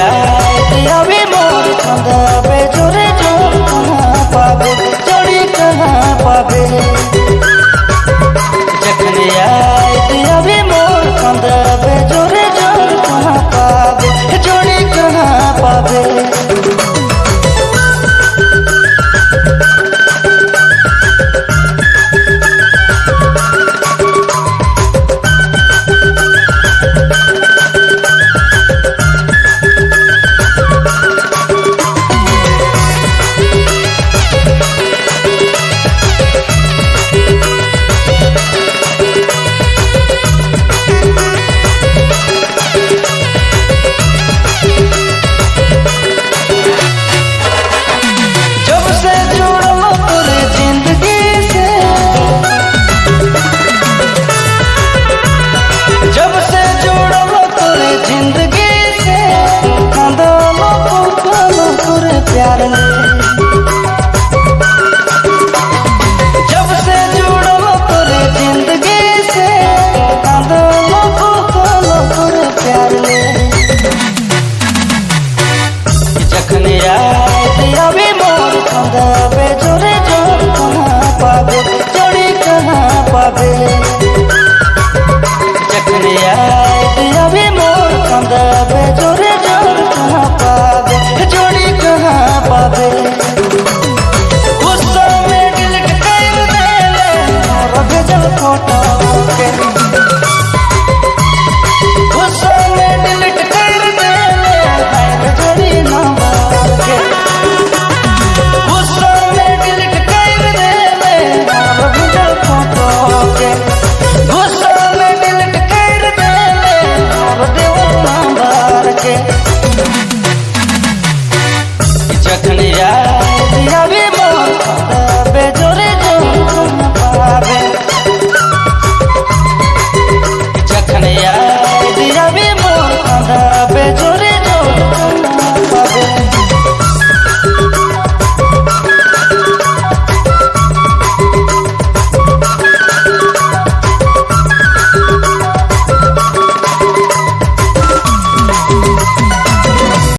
जाए अभी मोर যখনে রাত আবে মোর খন্দা আবে জোরে জোর কানা পাবে জোরে কানা পাবে